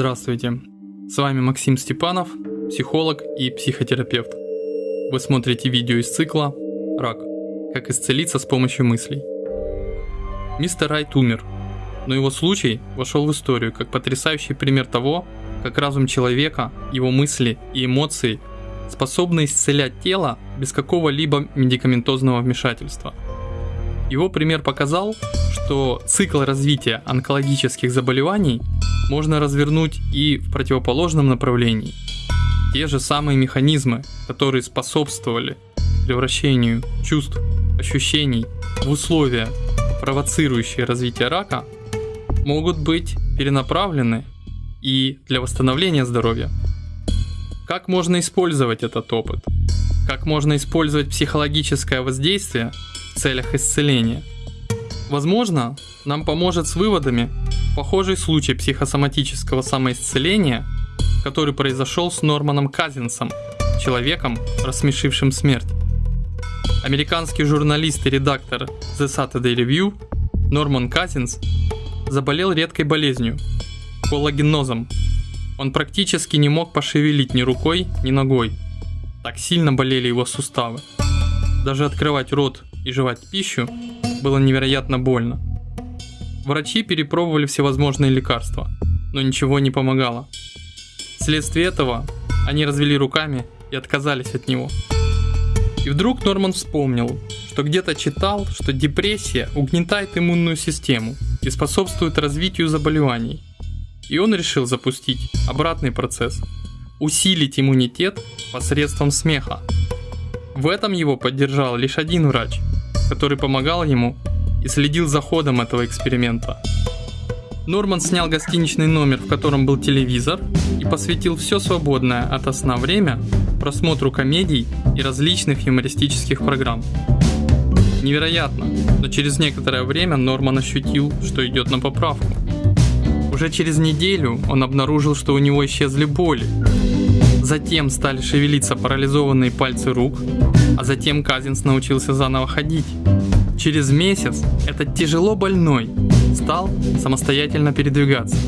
Здравствуйте, с вами Максим Степанов, психолог и психотерапевт. Вы смотрите видео из цикла «Рак. Как исцелиться с помощью мыслей». Мистер Райт умер, но его случай вошел в историю как потрясающий пример того, как разум человека, его мысли и эмоции способны исцелять тело без какого-либо медикаментозного вмешательства. Его пример показал, что цикл развития онкологических заболеваний можно развернуть и в противоположном направлении. Те же самые механизмы, которые способствовали превращению чувств, ощущений в условия, провоцирующие развитие рака, могут быть перенаправлены и для восстановления здоровья. Как можно использовать этот опыт? Как можно использовать психологическое воздействие в целях исцеления? Возможно, нам поможет с выводами Похожий случай психосоматического самоисцеления, который произошел с Норманом Казинсом, человеком, рассмешившим смерть. Американский журналист и редактор The Saturday Review Норман Казинс заболел редкой болезнью – коллагенозом. Он практически не мог пошевелить ни рукой, ни ногой. Так сильно болели его суставы. Даже открывать рот и жевать пищу было невероятно больно. Врачи перепробовали всевозможные лекарства, но ничего не помогало. Вследствие этого они развели руками и отказались от него. И вдруг Норман вспомнил, что где-то читал, что депрессия угнетает иммунную систему и способствует развитию заболеваний. И он решил запустить обратный процесс – усилить иммунитет посредством смеха. В этом его поддержал лишь один врач, который помогал ему и следил за ходом этого эксперимента. Норман снял гостиничный номер, в котором был телевизор, и посвятил все свободное от сна время просмотру комедий и различных юмористических программ. Невероятно, но через некоторое время Норман ощутил, что идет на поправку. Уже через неделю он обнаружил, что у него исчезли боли. Затем стали шевелиться парализованные пальцы рук, а затем Казинс научился заново ходить. Через месяц этот тяжело больной стал самостоятельно передвигаться.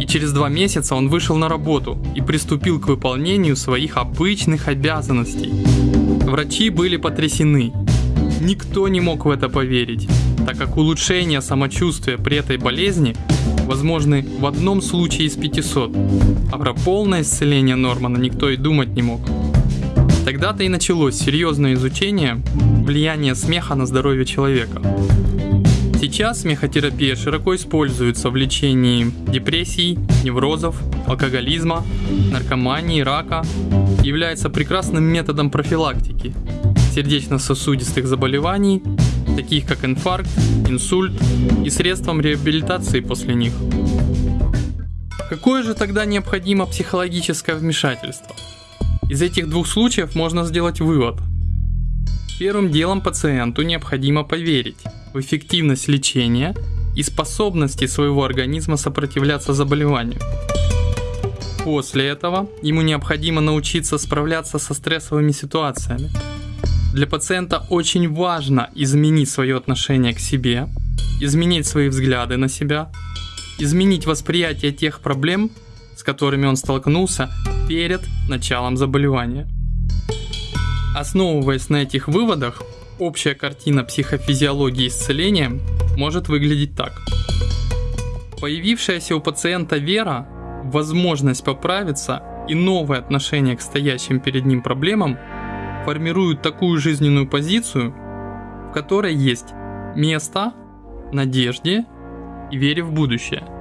И через два месяца он вышел на работу и приступил к выполнению своих обычных обязанностей. Врачи были потрясены. Никто не мог в это поверить, так как улучшение самочувствия при этой болезни возможны в одном случае из 500, а про полное исцеление Нормана никто и думать не мог. Тогда-то и началось серьезное изучение влияния смеха на здоровье человека. Сейчас смехотерапия широко используется в лечении депрессий, неврозов, алкоголизма, наркомании, рака, является прекрасным методом профилактики сердечно-сосудистых заболеваний, таких как инфаркт, инсульт и средством реабилитации после них. Какое же тогда необходимо психологическое вмешательство? Из этих двух случаев можно сделать вывод. Первым делом пациенту необходимо поверить в эффективность лечения и способности своего организма сопротивляться заболеванию. После этого ему необходимо научиться справляться со стрессовыми ситуациями. Для пациента очень важно изменить свое отношение к себе, изменить свои взгляды на себя, изменить восприятие тех проблем, с которыми он столкнулся перед началом заболевания. Основываясь на этих выводах, общая картина психофизиологии исцеления может выглядеть так. Появившаяся у пациента вера возможность поправиться и новое отношение к стоящим перед ним проблемам формируют такую жизненную позицию, в которой есть место надежде и вере в будущее –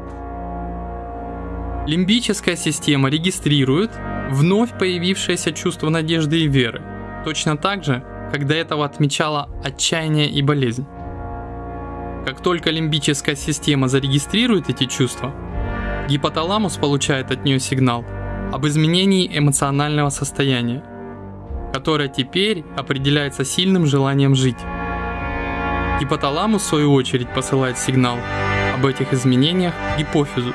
Лимбическая система регистрирует вновь появившееся чувство надежды и веры, точно так же, как до этого отмечала отчаяние и болезнь. Как только лимбическая система зарегистрирует эти чувства, гипоталамус получает от нее сигнал об изменении эмоционального состояния, которое теперь определяется сильным желанием жить. Гипоталамус в свою очередь посылает сигнал об этих изменениях гипофизу,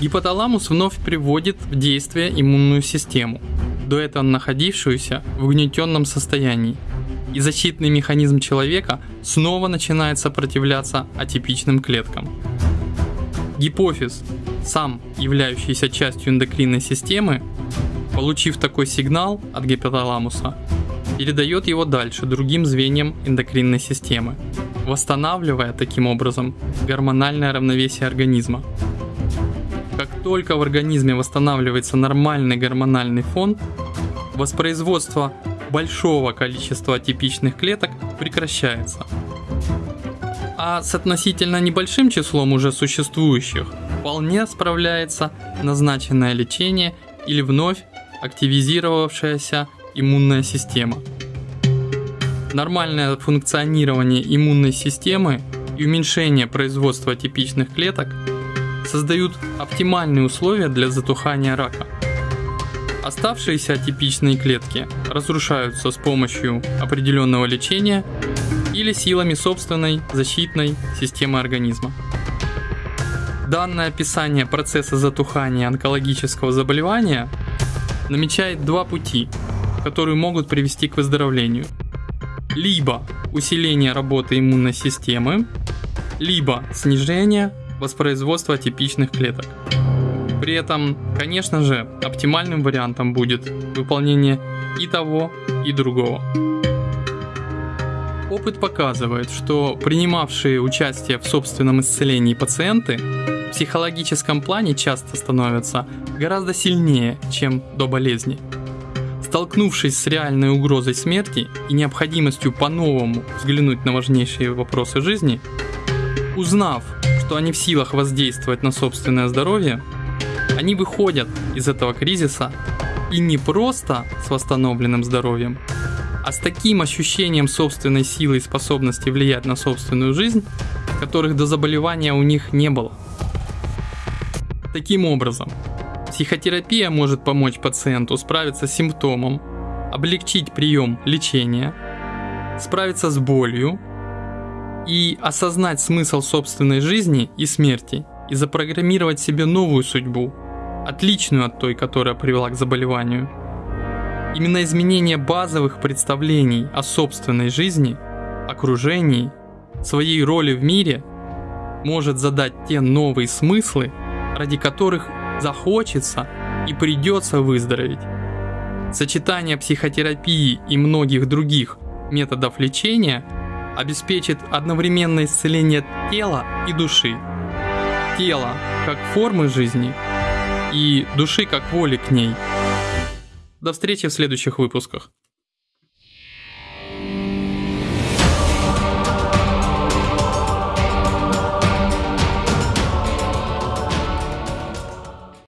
Гипоталамус вновь приводит в действие иммунную систему, до этого находившуюся в угнетенном состоянии, и защитный механизм человека снова начинает сопротивляться атипичным клеткам. Гипофиз, сам являющийся частью эндокринной системы, получив такой сигнал от гипоталамуса, передает его дальше другим звеньям эндокринной системы, восстанавливая таким образом гормональное равновесие организма. Как только в организме восстанавливается нормальный гормональный фон, воспроизводство большого количества атипичных клеток прекращается. А с относительно небольшим числом уже существующих вполне справляется назначенное лечение или вновь активизировавшаяся иммунная система. Нормальное функционирование иммунной системы и уменьшение производства типичных клеток создают оптимальные условия для затухания рака. Оставшиеся атипичные клетки разрушаются с помощью определенного лечения или силами собственной защитной системы организма. Данное описание процесса затухания онкологического заболевания намечает два пути, которые могут привести к выздоровлению. Либо усиление работы иммунной системы, либо снижение воспроизводства типичных клеток. При этом, конечно же, оптимальным вариантом будет выполнение и того, и другого. Опыт показывает, что принимавшие участие в собственном исцелении пациенты в психологическом плане часто становятся гораздо сильнее, чем до болезни. Столкнувшись с реальной угрозой смерти и необходимостью по-новому взглянуть на важнейшие вопросы жизни, узнав, что они в силах воздействовать на собственное здоровье, они выходят из этого кризиса и не просто с восстановленным здоровьем, а с таким ощущением собственной силы и способности влиять на собственную жизнь, которых до заболевания у них не было. Таким образом, психотерапия может помочь пациенту справиться с симптомом, облегчить прием лечения, справиться с болью и осознать смысл собственной жизни и смерти и запрограммировать себе новую судьбу, отличную от той, которая привела к заболеванию – Именно изменение базовых представлений о собственной жизни, окружении, своей роли в мире может задать те новые смыслы, ради которых захочется и придется выздороветь. Сочетание психотерапии и многих других методов лечения обеспечит одновременное исцеление тела и души. Тело как формы жизни и души как воли к ней – до встречи в следующих выпусках.